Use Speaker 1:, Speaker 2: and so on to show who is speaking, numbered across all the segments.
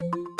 Speaker 1: you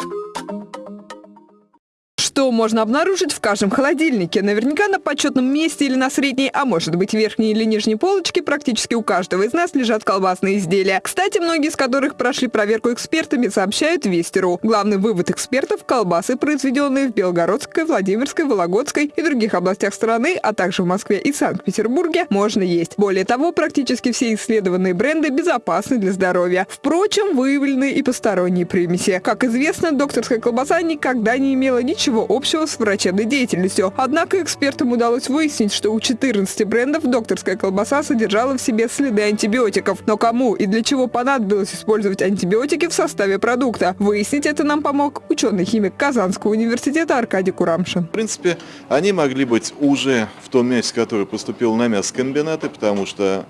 Speaker 1: Можно обнаружить в каждом холодильнике? Наверняка на почетном месте или на средней, а может быть верхней или нижней полочке практически у каждого из нас лежат колбасные изделия. Кстати, многие из которых прошли проверку экспертами, сообщают Вестеру. Главный вывод экспертов – колбасы, произведенные в Белгородской, Владимирской, Вологодской и других областях страны, а также в Москве и Санкт-Петербурге, можно есть. Более того, практически все исследованные бренды безопасны для здоровья. Впрочем, выявлены и посторонние примеси. Как известно, докторская колбаса никогда не имела ничего общего с врачебной деятельностью. Однако экспертам удалось выяснить, что у 14 брендов докторская колбаса содержала в себе следы антибиотиков. Но кому и для чего понадобилось использовать антибиотики в составе продукта? Выяснить это нам помог ученый-химик Казанского университета Аркадий Курамшин.
Speaker 2: В принципе, они могли быть уже в том мясе, которое поступило на мясокомбинаты, потому что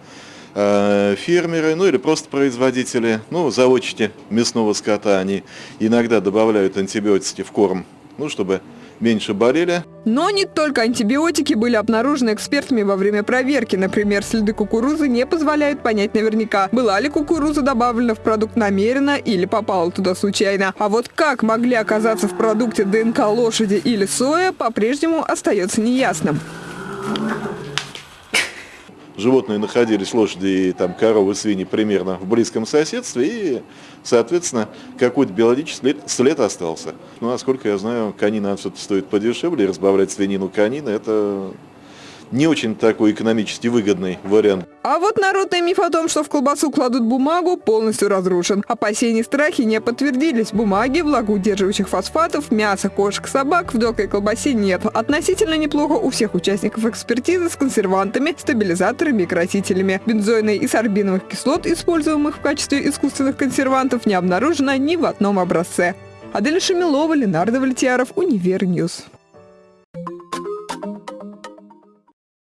Speaker 2: э, фермеры, ну или просто производители, ну, заводчики мясного скота, они иногда добавляют антибиотики в корм ну, чтобы меньше болели.
Speaker 1: Но не только антибиотики были обнаружены экспертами во время проверки. Например, следы кукурузы не позволяют понять наверняка, была ли кукуруза добавлена в продукт намеренно или попала туда случайно. А вот как могли оказаться в продукте ДНК лошади или соя, по-прежнему остается неясным
Speaker 2: животные находились, лошади и там, коровы, свиньи, примерно в близком соседстве, и, соответственно, какой-то биологический след, остался. Ну, насколько я знаю, конина все-таки стоит подешевле, разбавлять свинину конина, это не очень такой экономически выгодный вариант.
Speaker 1: А вот народный миф о том, что в колбасу кладут бумагу, полностью разрушен. Опасения и страхи не подтвердились. Бумаги, влагоудерживающих фосфатов, мяса, кошек, собак в докой колбасе нет. Относительно неплохо у всех участников экспертизы с консервантами, стабилизаторами и красителями. Бензойной и сорбиновых кислот, используемых в качестве искусственных консервантов, не обнаружено ни в одном образце. Адель Шамилова, Ленардо Вальтиаров, Универ News.